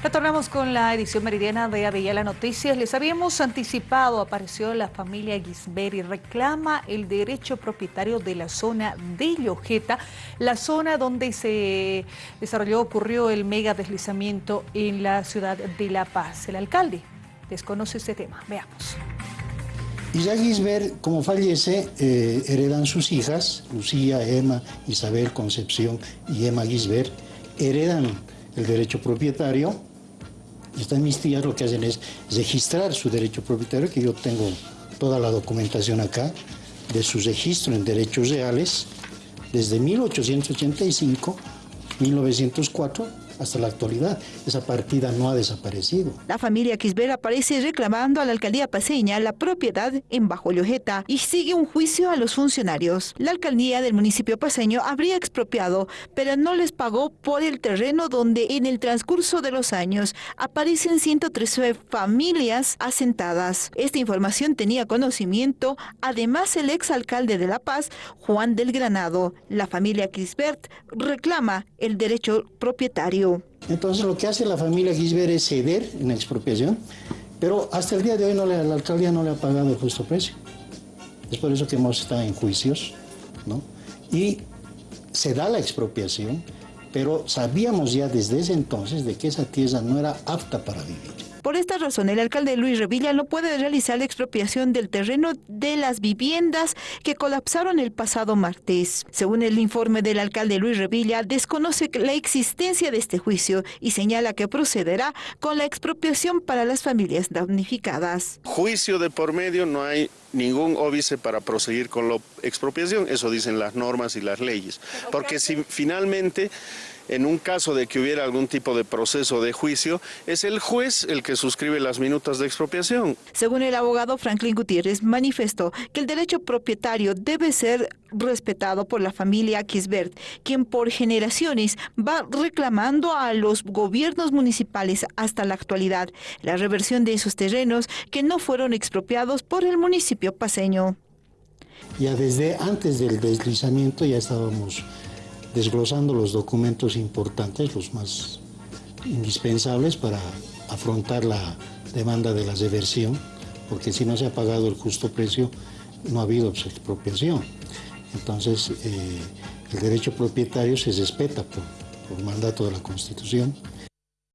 Retornamos con la edición meridiana de Avellala Noticias. Les habíamos anticipado, apareció la familia y reclama el derecho propietario de la zona de Llojeta, la zona donde se desarrolló, ocurrió el mega deslizamiento en la ciudad de La Paz. El alcalde desconoce este tema. Veamos. ya Gisbert, como fallece, eh, heredan sus hijas, Lucía, Emma, Isabel, Concepción y Emma Gisbert, heredan el derecho propietario están mis tías lo que hacen es registrar su derecho propietario, que yo tengo toda la documentación acá, de su registro en derechos reales, desde 1885, 1904, hasta la actualidad. Esa partida no ha desaparecido. La familia Quisbert aparece reclamando a la alcaldía paseña la propiedad en Bajo Llojeta y sigue un juicio a los funcionarios. La alcaldía del municipio paseño habría expropiado, pero no les pagó por el terreno donde en el transcurso de los años aparecen 113 familias asentadas. Esta información tenía conocimiento además el exalcalde de La Paz, Juan del Granado. La familia Quisbert reclama el derecho propietario. Entonces lo que hace la familia Gisbert es ceder en expropiación, pero hasta el día de hoy la alcaldía no le ha pagado el justo precio. Es por eso que hemos estado en juicios, ¿no? Y se da la expropiación, pero sabíamos ya desde ese entonces de que esa tierra no era apta para vivir. Por esta razón, el alcalde Luis Revilla no puede realizar la expropiación del terreno de las viviendas que colapsaron el pasado martes. Según el informe del alcalde Luis Revilla, desconoce la existencia de este juicio y señala que procederá con la expropiación para las familias damnificadas. Juicio de por medio, no hay ningún óbice para proseguir con la expropiación, eso dicen las normas y las leyes. Porque si finalmente en un caso de que hubiera algún tipo de proceso de juicio, es el juez el que suscribe las minutas de expropiación. Según el abogado Franklin Gutiérrez, manifestó que el derecho propietario debe ser respetado por la familia Kisbert, quien por generaciones va reclamando a los gobiernos municipales hasta la actualidad la reversión de esos terrenos que no fueron expropiados por el municipio paseño. Ya desde antes del deslizamiento ya estábamos desglosando los documentos importantes, los más indispensables para afrontar la demanda de la reversión, porque si no se ha pagado el justo precio, no ha habido expropiación. Entonces, eh, el derecho propietario se respeta por mandato de la Constitución